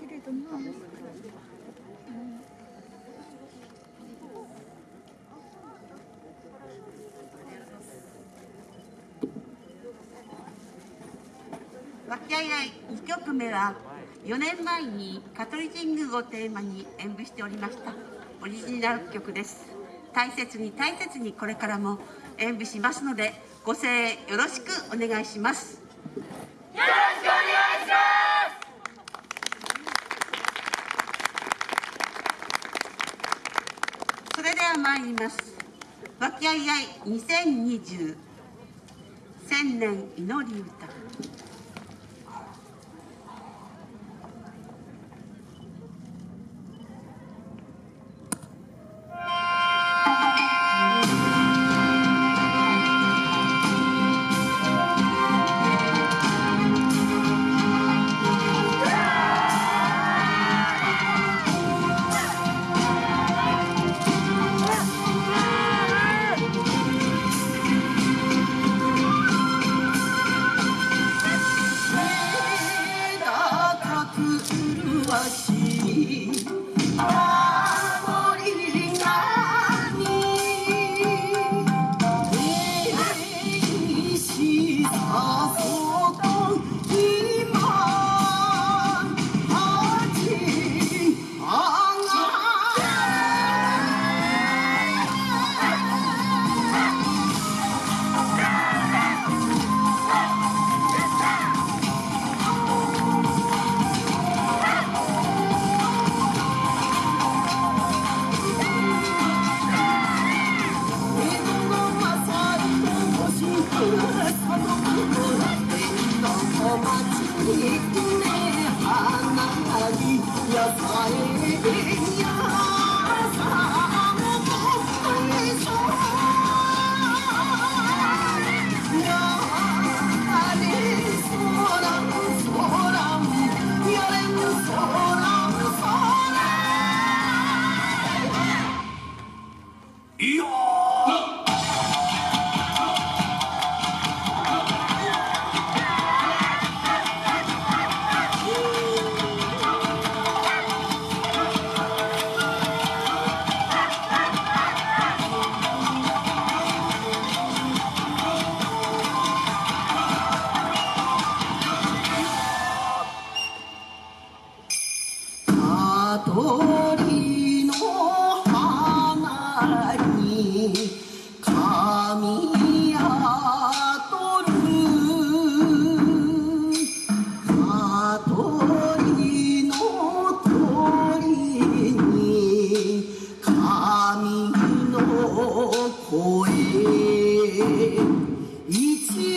けれども、和気あいあい2曲目は4年前に香取神宮をテーマに演舞しておりました。オリジナル曲です。大切に大切にこれからも演舞しますのでご声援よろしくお願いします。よろしくお願いしそれでは参ります。和気あいあい2020千年祈り歌。い香取の花に神やとる香取の鳥に神の声一